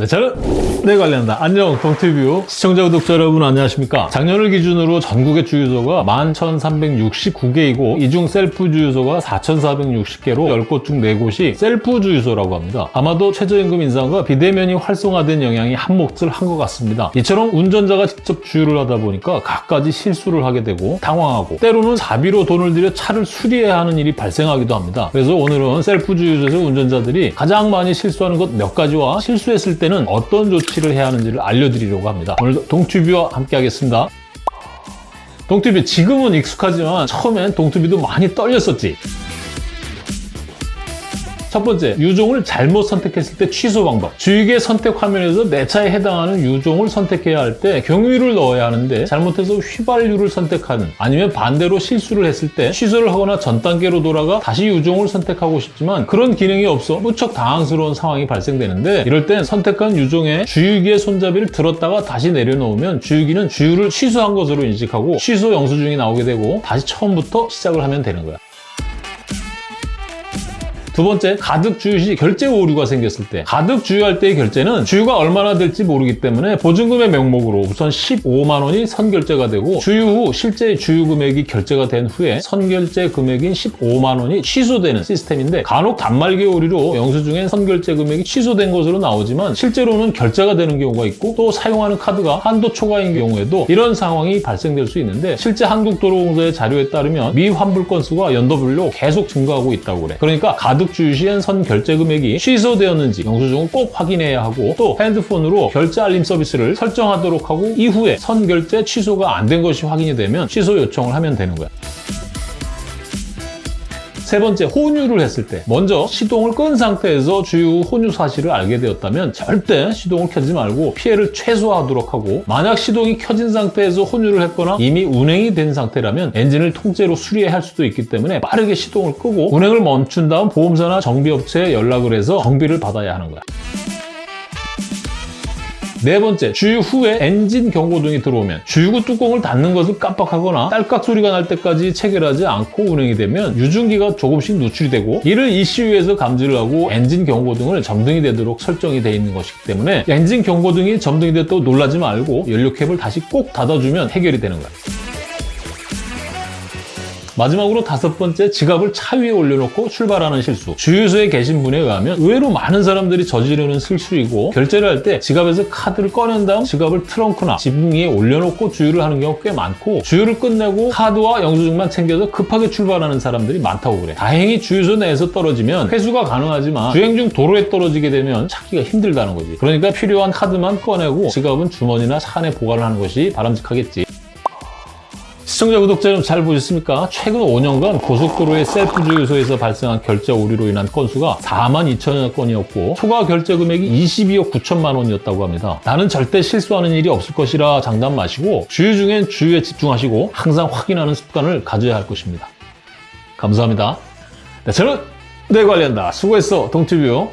네, 저는 네 관련다. 안녕, 동티뷰 시청자, 구독자 여러분 안녕하십니까? 작년을 기준으로 전국의 주유소가 11,369개이고 이중 셀프 주유소가 4,460개로 10곳 중 4곳이 셀프 주유소라고 합니다. 아마도 최저임금 인상과 비대면이 활성화된 영향이 한몫을 한 것 같습니다. 이처럼 운전자가 직접 주유를 하다 보니까 갖가지 실수를 하게 되고 당황하고 때로는 사비로 돈을 들여 차를 수리해야 하는 일이 발생하기도 합니다. 그래서 오늘은 셀프 주유소에서 운전자들이 가장 많이 실수하는 것 몇 가지와 실수했을 때는 어떤 조치를 해야 하는지를 알려드리려고 합니다. 오늘도 동티뷰와 함께 하겠습니다. 동튜뷰 지금은 익숙하지만 처음엔 동튜뷰도 많이 떨렸었지. 첫 번째, 유종을 잘못 선택했을 때 취소 방법. 주유기 선택 화면에서 내 차에 해당하는 유종을 선택해야 할 때 경유를 넣어야 하는데 잘못해서 휘발유를 선택하는 아니면 반대로 실수를 했을 때 취소를 하거나 전 단계로 돌아가 다시 유종을 선택하고 싶지만 그런 기능이 없어 무척 당황스러운 상황이 발생되는데 이럴 땐 선택한 유종의 주유기의 손잡이를 들었다가 다시 내려놓으면 주유기는 주유를 취소한 것으로 인식하고 취소 영수증이 나오게 되고 다시 처음부터 시작을 하면 되는 거야. 두 번째, 가득 주유 시 결제 오류가 생겼을 때 가득 주유할 때의 결제는 주유가 얼마나 될지 모르기 때문에 보증금의 명목으로 우선 15만 원이 선결제가 되고 주유 후 실제 주유 금액이 결제가 된 후에 선결제 금액인 15만 원이 취소되는 시스템인데 간혹 단말기 오류로 영수증엔 선결제 금액이 취소된 것으로 나오지만 실제로는 결제가 되는 경우가 있고 또 사용하는 카드가 한도 초과인 경우에도 이런 상황이 발생될 수 있는데 실제 한국도로공사의 자료에 따르면 미환불 건수가 연도별로 계속 증가하고 있다고 그래. 그러니까 가득 주 유 시엔 선 결제 금액이 취소되었는지 영수증을 꼭 확인해야 하고 또 핸드폰으로 결제 알림 서비스를 설정하도록 하고 이후에 선 결제 취소가 안 된 것이 확인이 되면 취소 요청을 하면 되는 거야. 세 번째, 혼유를 했을 때 먼저 시동을 끈 상태에서 주유 후 혼유 사실을 알게 되었다면 절대 시동을 켜지 말고 피해를 최소화하도록 하고 만약 시동이 켜진 상태에서 혼유를 했거나 이미 운행이 된 상태라면 엔진을 통째로 수리해야 할 수도 있기 때문에 빠르게 시동을 끄고 운행을 멈춘 다음 보험사나 정비업체에 연락을 해서 정비를 받아야 하는 거야. 네 번째, 주유 후에 엔진 경고등이 들어오면 주유구 뚜껑을 닫는 것을 깜빡하거나 딸깍 소리가 날 때까지 체결하지 않고 운행이 되면 유증기가 조금씩 누출이 되고 이를 ECU에서 감지를 하고 엔진 경고등을 점등이 되도록 설정이 되어 있는 것이기 때문에 엔진 경고등이 점등이 됐다고 놀라지 말고 연료캡을 다시 꼭 닫아주면 해결이 되는 거야. 마지막으로 다섯 번째, 지갑을 차 위에 올려놓고 출발하는 실수. 주유소에 계신 분에 의하면 의외로 많은 사람들이 저지르는 실수이고 결제를 할 때 지갑에서 카드를 꺼낸 다음 지갑을 트렁크나 지붕 위에 올려놓고 주유를 하는 경우가 꽤 많고 주유를 끝내고 카드와 영수증만 챙겨서 급하게 출발하는 사람들이 많다고 그래. 다행히 주유소 내에서 떨어지면 회수가 가능하지만 주행 중 도로에 떨어지게 되면 찾기가 힘들다는 거지. 그러니까 필요한 카드만 꺼내고 지갑은 주머니나 차 안에 보관을 하는 것이 바람직하겠지. 시청자, 구독자 여러분 잘 보셨습니까? 최근 5년간 고속도로의 셀프 주유소에서 발생한 결제 오류로 인한 건수가 4만 2천여 건이었고 초과 결제 금액이 22억 9천만 원이었다고 합니다. 나는 절대 실수하는 일이 없을 것이라 장담 마시고 주유 중엔 주유에 집중하시고 항상 확인하는 습관을 가져야 할 것입니다. 감사합니다. 네, 저는 내 관리한다. 수고했어, 동티뷰.